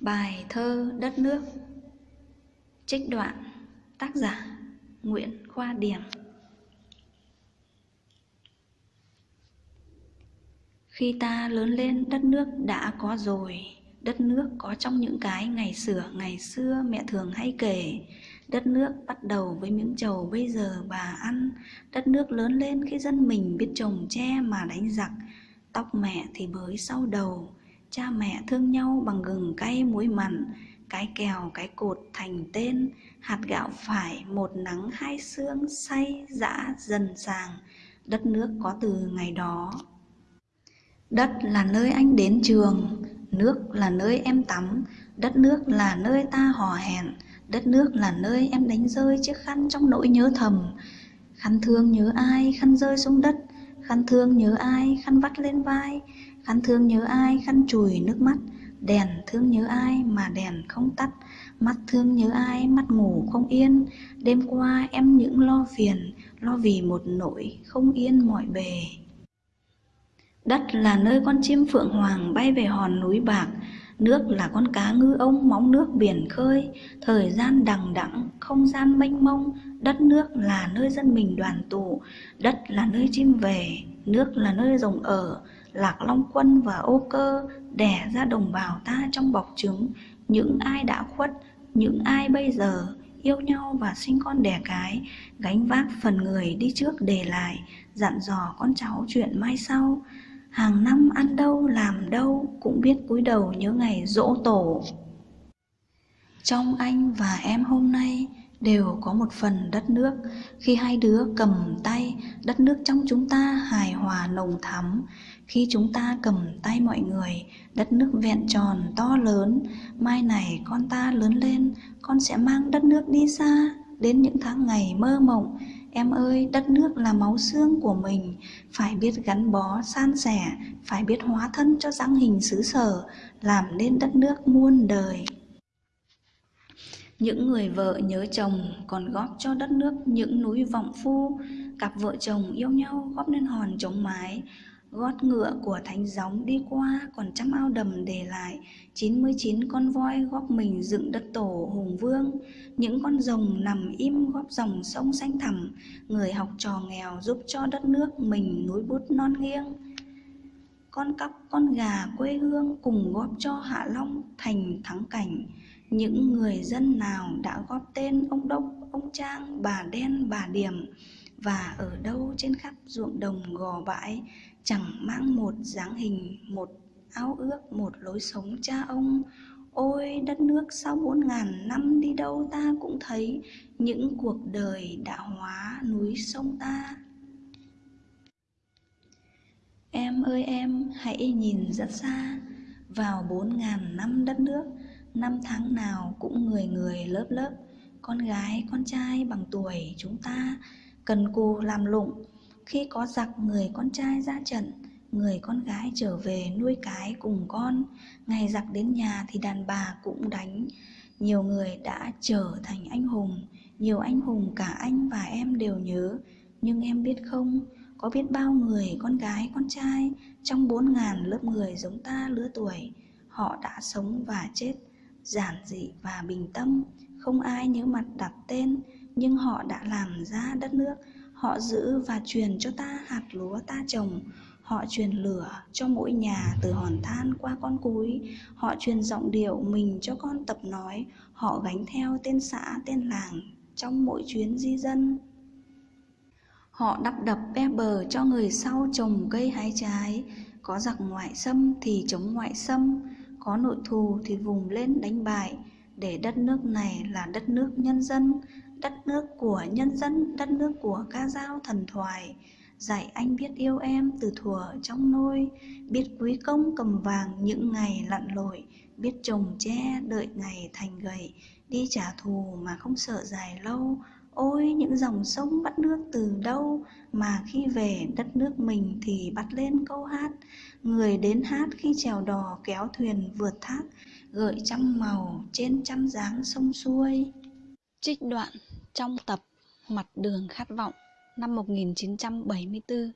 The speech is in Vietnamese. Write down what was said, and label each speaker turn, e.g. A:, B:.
A: Bài thơ Đất nước. Trích đoạn Tác giả Nguyễn Khoa Điểm. Khi ta lớn lên, đất nước đã có rồi. Đất nước có trong những cái ngày xưa ngày xưa mẹ thường hay kể. Đất nước bắt đầu với miếng trầu bây giờ bà ăn. Đất nước lớn lên khi dân mình biết trồng tre mà đánh giặc. Tóc mẹ thì bới sau đầu. Cha mẹ thương nhau bằng gừng cay muối mặn Cái kèo cái cột thành tên Hạt gạo phải một nắng hai sương say dã dần sàng Đất nước có từ ngày đó. Đất là nơi anh đến trường Nước là nơi em tắm Đất nước là nơi ta hò hẹn Đất nước là nơi em đánh rơi chiếc khăn trong nỗi nhớ thầm. Khăn thương nhớ ai, khăn rơi xuống đất? Khăn thương nhớ ai, khăn vắt lên vai. Khăn thương nhớ ai, khăn chùi nước mắt. Đèn thương nhớ ai mà đèn không tắt. Mắt thương nhớ ai, mắt ngủ không yên. Đêm qua em những lo phiền Lo vì một nỗi không yên mọi bề. Đất là nơi con chim phượng hoàng bay về hòn núi bạc. Nước là con cá ngư ông móng nước biển khơi Thời gian đằng đẵng, không gian mênh mông. Đất nước là nơi dân mình đoàn tụ Đất là nơi chim về Nước là nơi rồng ở. Lạc Long Quân và Ô Cơ Đẻ ra đồng bào ta trong bọc trứng. Những ai đã khuất Những ai bây giờ Yêu nhau và sinh con đẻ cái Gánh vác phần người đi trước để lại Dặn dò con cháu chuyện mai sau hàng năm ăn đâu, làm đâu cũng biết cúi đầu nhớ ngày dỗ tổ. Trong anh và em hôm nay đều có một phần đất nước. Khi hai đứa cầm tay, đất nước trong chúng ta hài hòa nồng thắm. Khi chúng ta cầm tay mọi người, đất nước vẹn tròn to lớn. Mai này con ta lớn lên, con sẽ mang đất nước đi xa. Đến những tháng ngày mơ mộng Em ơi, đất nước là máu xương của mình, phải biết gắn bó, san sẻ, phải biết hóa thân cho dáng hình xứ sở, làm nên đất nước muôn đời. Những người vợ nhớ chồng còn góp cho đất nước những núi vọng phu, cặp vợ chồng yêu nhau góp nên hòn chống mái, gót ngựa của thánh gióng đi qua, còn trăm ao đầm để lại. 99 con voi góp mình dựng đất tổ hùng vương. Những con rồng nằm im góp dòng sông xanh thẳm. Người học trò nghèo giúp cho đất nước mình núi bút non nghiêng. Con cóc, con gà quê hương cùng góp cho hạ long thành thắng cảnh. Những người dân nào đã góp tên ông đốc, ông trang, bà đen, bà điểm? Và ở đâu trên khắp ruộng đồng gò bãi, chẳng mang một dáng hình, một ao ước, một lối sống cha ông. Ôi, đất nước sau bốn ngàn năm đi đâu ta cũng thấy những cuộc đời đã hóa núi sông ta. Em ơi em, hãy nhìn rất xa. Vào bốn ngàn năm đất nước, năm tháng nào cũng người người lớp lớp. Con gái, con trai bằng tuổi chúng ta cần cù làm lụng. Khi có giặc, người con trai ra trận, người con gái trở về nuôi cái cùng con. Ngày giặc đến nhà thì đàn bà cũng đánh. Nhiều người đã trở thành anh hùng, nhiều anh hùng cả anh và em đều nhớ. Nhưng em biết không, có biết bao người con gái, con trai trong bốn ngàn lớp người giống ta lứa tuổi, họ đã sống và chết, giản dị và bình tâm. Không ai nhớ mặt đặt tên nhưng họ đã làm ra đất nước. Họ giữ và truyền cho ta hạt lúa ta trồng. Họ truyền lửa cho mỗi nhà từ hòn than qua con cúi họ truyền giọng điệu mình cho con tập nói. Họ gánh theo tên xã, tên làng trong mỗi chuyến di dân. Họ đắp đập be bờ cho người sau trồng cây hái trái. Có giặc ngoại xâm thì chống ngoại xâm. Có nội thù thì vùng lên đánh bại. Để đất nước này là đất nước nhân dân đất nước của nhân dân, đất nước của ca dao thần thoại. Dạy anh biết yêu em từ thuở trong nôi. Biết quý công cầm vàng những ngày lặn lội. Biết trồng tre đợi ngày thành gầy. Đi trả thù mà không sợ dài lâu. Ôi, những dòng sông bắt nước từ đâu? Mà khi về đất nước mình thì bắt lên câu hát. Người đến hát khi chèo đò kéo thuyền vượt thác. Gợi trăm màu trên trăm dáng sông xuôi trích đoạn trong tập Mặt đường khát vọng năm 1974